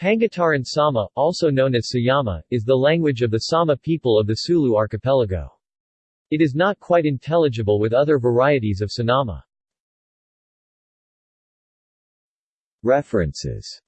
Pangutaran Sama, also known as Siyama, is the language of the Sama people of the Sulu archipelago. It is not quite intelligible with other varieties of Sinama. References